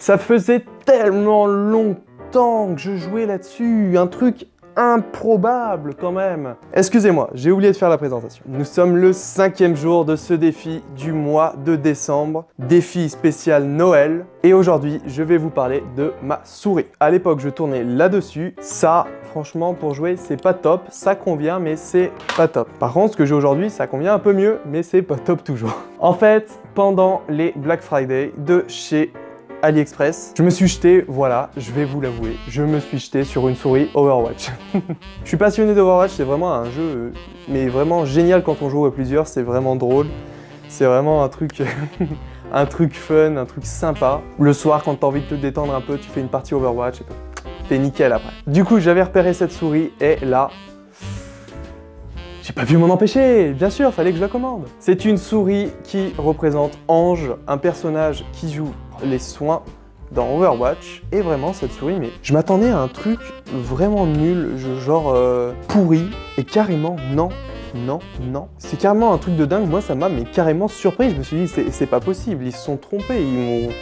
Ça faisait tellement longtemps que je jouais là-dessus, un truc improbable quand même Excusez-moi, j'ai oublié de faire la présentation. Nous sommes le cinquième jour de ce défi du mois de décembre, défi spécial Noël. Et aujourd'hui, je vais vous parler de ma souris. À l'époque, je tournais là-dessus. Ça, franchement, pour jouer, c'est pas top. Ça convient, mais c'est pas top. Par contre, ce que j'ai aujourd'hui, ça convient un peu mieux, mais c'est pas top toujours. En fait, pendant les Black Friday de chez AliExpress. Je me suis jeté, voilà, je vais vous l'avouer, je me suis jeté sur une souris Overwatch. je suis passionné d'Overwatch, c'est vraiment un jeu, euh, mais vraiment génial quand on joue à plusieurs, c'est vraiment drôle. C'est vraiment un truc, un truc fun, un truc sympa. Le soir, quand t'as envie de te détendre un peu, tu fais une partie Overwatch et t'es nickel après. Du coup, j'avais repéré cette souris et là, j'ai pas pu m'en empêcher, bien sûr, fallait que je la commande. C'est une souris qui représente Ange, un personnage qui joue les soins dans Overwatch. Et vraiment, cette souris, mais je m'attendais à un truc vraiment nul, genre euh, pourri. Et carrément, non, non, non. C'est carrément un truc de dingue. Moi, ça m'a mais carrément surpris. Je me suis dit, c'est pas possible, ils se sont trompés. Ils m'ont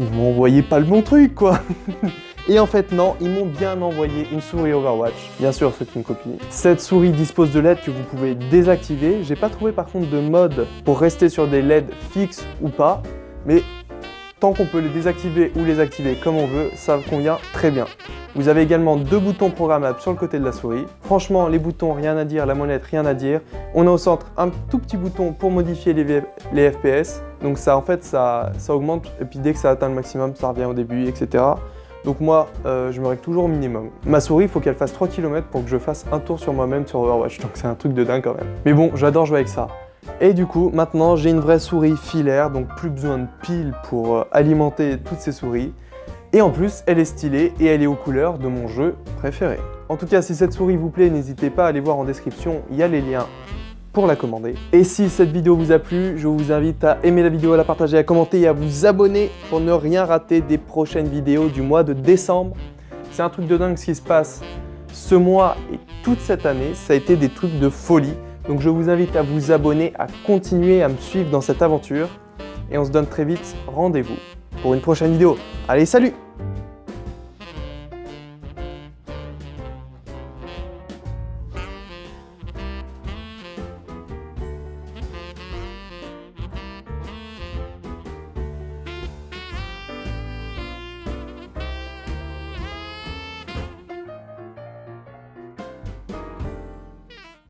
ils m'ont envoyé pas le bon truc, quoi. Et en fait, non, ils m'ont bien envoyé une souris Overwatch. Bien sûr, c'est une copie. Cette souris dispose de LED que vous pouvez désactiver. J'ai pas trouvé par contre de mode pour rester sur des LED fixes ou pas. Mais Tant qu'on peut les désactiver ou les activer comme on veut, ça convient très bien. Vous avez également deux boutons programmables sur le côté de la souris. Franchement, les boutons, rien à dire, la molette, rien à dire. On a au centre un tout petit bouton pour modifier les, FPS. Donc ça, en fait, ça, ça augmente et puis dès que ça atteint le maximum, ça revient au début, etc. Donc moi, euh, je me règle toujours au minimum. Ma souris, il faut qu'elle fasse 3 km pour que je fasse un tour sur moi-même sur Overwatch. Donc c'est un truc de dingue quand même. Mais bon, j'adore jouer avec ça. Et du coup, maintenant, j'ai une vraie souris filaire, donc plus besoin de piles pour euh, alimenter toutes ces souris. Et en plus, elle est stylée et elle est aux couleurs de mon jeu préféré. En tout cas, si cette souris vous plaît, n'hésitez pas à aller voir en description, il y a les liens pour la commander. Et si cette vidéo vous a plu, je vous invite à aimer la vidéo, à la partager, à commenter et à vous abonner pour ne rien rater des prochaines vidéos du mois de décembre. C'est un truc de dingue ce qui se passe ce mois et toute cette année, ça a été des trucs de folie. Donc je vous invite à vous abonner, à continuer à me suivre dans cette aventure. Et on se donne très vite rendez-vous pour une prochaine vidéo. Allez, salut